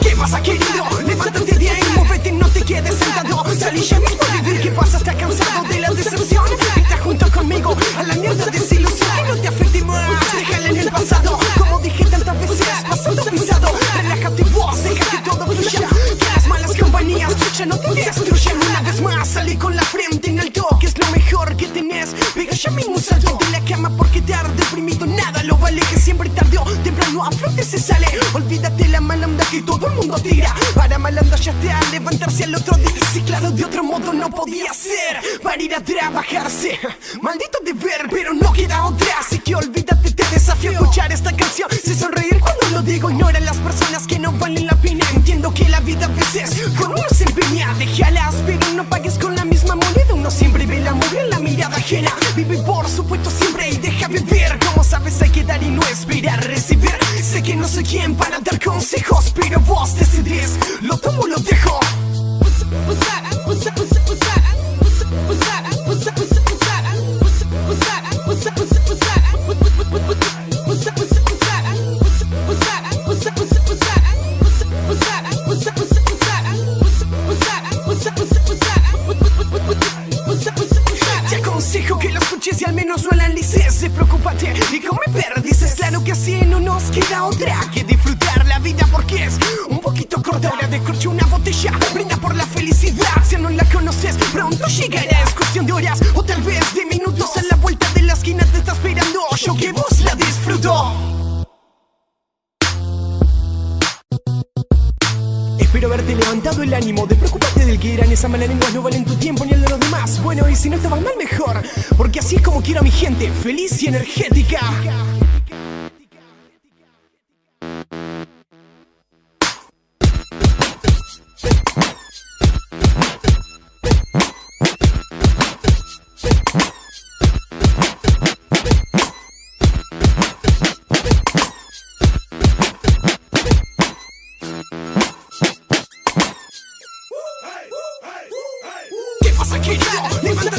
Quem passa aqui. Siempre tarde o temprano a flote se sale. Olvídate la mala onda que todo el mundo tira. Para malandra ya te a levantarse al otro día. Sí, claro, de otro modo no podía ser. Para ir a trabajarse. Maldito deber, pero no queda otra. Así que olvídate, te desafío a escuchar esta canción. Sé sonreír cuando lo digo Ignora las personas que no valen la pena. Entiendo que la vida a veces con uno se empeña. Déjalas, pero no pagues con la misma moneda. Uno siempre ve la mugre en la mirada ajena. Vive por supuesto siempre y deja vivir sabes hay que dar y no esperar recibir. Sé que no soy quien para dar consejos Pero vos decidís, lo tomo o lo dejo aconsejo que lo escuches y al menos lo analices Preocúpate y come perdices Claro que así no nos queda otra que disfrutar la vida porque es un poquito corta Hora de corche una botella, brinda por la felicidad. Si no la conoces, pronto llegará. Es cuestión de horas o tal vez de minutos haberte levantado el ánimo de preocuparte del que dirán esa mala lengua no valen tu tiempo ni el de los demás. Bueno y si no va mal mejor Porque así es como quiero a mi gente Feliz y energética I can't.